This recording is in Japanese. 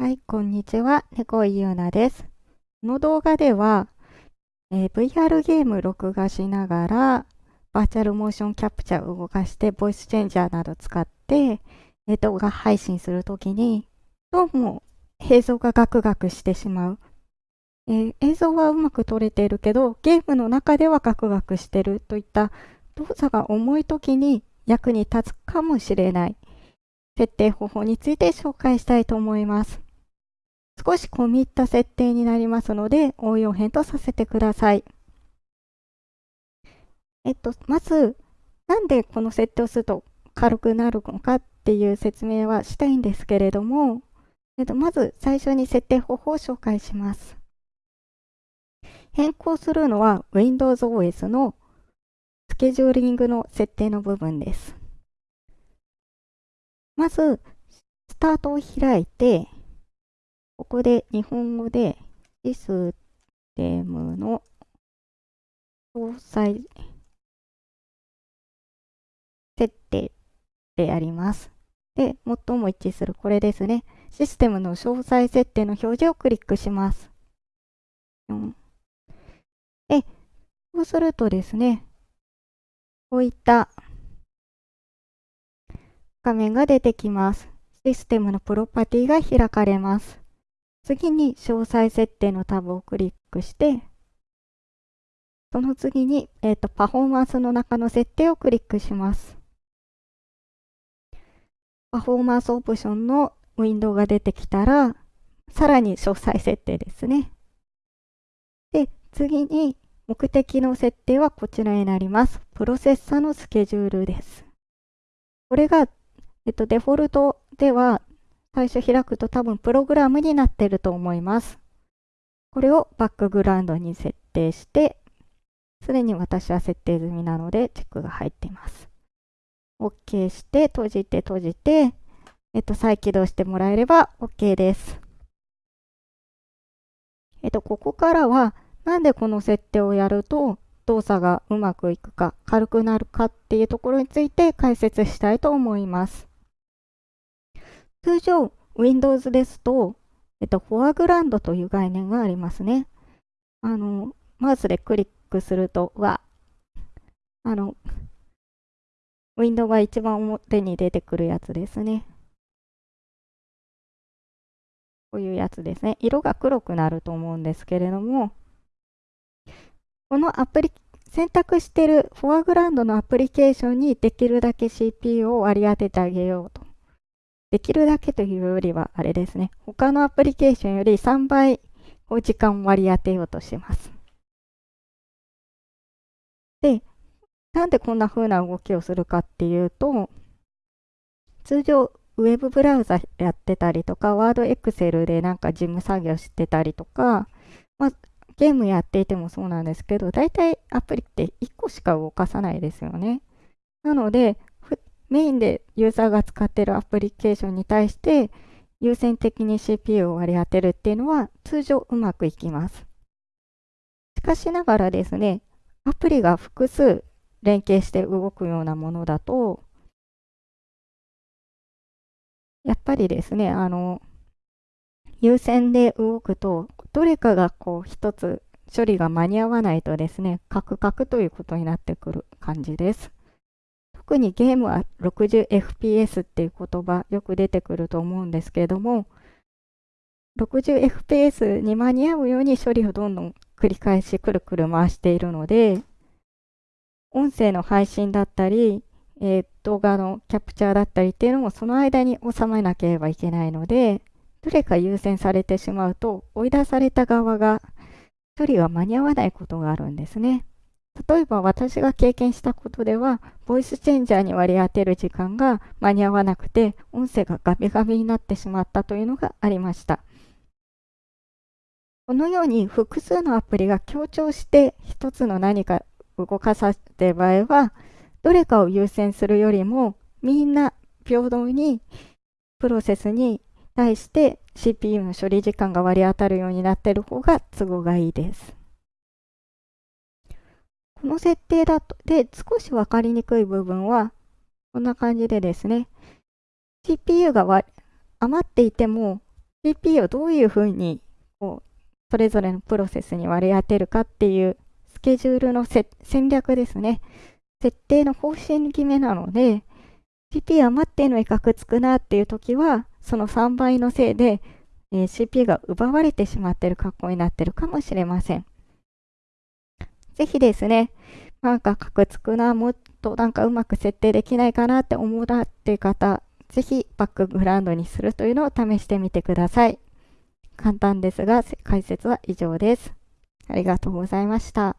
はい、こんにちは。猫井ゆうなです。この動画では、えー、VR ゲーム録画しながら、バーチャルモーションキャプチャーを動かして、ボイスチェンジャーなど使って、えー、動画配信するときに、どうも映像がガクガクしてしまう。えー、映像はうまく撮れているけど、ゲームの中ではガクガクしてるといった動作が重いときに役に立つかもしれない設定方法について紹介したいと思います。少し込み入った設定になりますので、応用編とさせてください。えっと、まず、なんでこの設定をすると軽くなるのかっていう説明はしたいんですけれども、えっと、まず最初に設定方法を紹介します。変更するのは Windows OS のスケジューリングの設定の部分です。まず、スタートを開いて、ここで日本語でシステムの詳細設定であります。で、最も一致するこれですね。システムの詳細設定の表示をクリックします。で、そうするとですね、こういった画面が出てきます。システムのプロパティが開かれます。次に詳細設定のタブをクリックして、その次に、えーと、パフォーマンスの中の設定をクリックします。パフォーマンスオプションのウィンドウが出てきたら、さらに詳細設定ですね。で、次に目的の設定はこちらになります。プロセッサのスケジュールです。これが、えっと、デフォルトでは最初開くと多分プログラムになってると思います。これをバックグラウンドに設定して、すでに私は設定済みなのでチェックが入っています。OK して閉じて閉じて、えっと、再起動してもらえれば OK です。えっと、ここからは、なんでこの設定をやると動作がうまくいくか、軽くなるかっていうところについて解説したいと思います。通常、Windows ですと、えっと、フォアグラウンドという概念がありますね。あの、マウスでクリックすると、は、あの、ウィンドウが一番表に出てくるやつですね。こういうやつですね。色が黒くなると思うんですけれども、このアプリ、選択しているフォアグラウンドのアプリケーションにできるだけ CPU を割り当ててあげようとできるだけというよりは、あれですね。他のアプリケーションより3倍お時間を割り当てようとします。で、なんでこんな風な動きをするかっていうと、通常、ウェブブラウザやってたりとか、ワードエクセルでなんか事務作業してたりとか、まあ、ゲームやっていてもそうなんですけど、大体アプリって1個しか動かさないですよね。なので、メインでユーザーが使ってるアプリケーションに対して優先的に CPU を割り当てるっていうのは通常うまくいきます。しかしながらですね、アプリが複数連携して動くようなものだと、やっぱりですね、あの、優先で動くと、どれかがこう一つ処理が間に合わないとですね、カクカクということになってくる感じです。特にゲームは 60fps っていう言葉よく出てくると思うんですけれども 60fps に間に合うように処理をどんどん繰り返しくるくる回しているので音声の配信だったり、えー、動画のキャプチャーだったりっていうのもその間に収めなければいけないのでどれか優先されてしまうと追い出された側が処理が間に合わないことがあるんですね。例えば私が経験したことでは、ボイスチェンジャーに割り当てる時間が間に合わなくて、音声がガビガビになってしまったというのがありました。このように複数のアプリが強調して一つの何か動かさせている場合は、どれかを優先するよりも、みんな平等にプロセスに対して CPU の処理時間が割り当たるようになっている方が都合がいいです。この設定だと、で、少し分かりにくい部分は、こんな感じでですね、CPU が余っていても、CPU をどういうふうにこうそれぞれのプロセスに割り当てるかっていうスケジュールの戦略ですね。設定の方針決めなので、CPU 余ってんのにカクつくなっていう時は、その3倍のせいで、えー、CPU が奪われてしまってる格好になってるかもしれません。ぜひですね、なんかカクつくな、もっとなんかうまく設定できないかなって思うなっていう方、ぜひバックグラウンドにするというのを試してみてください。簡単ですが、解説は以上です。ありがとうございました。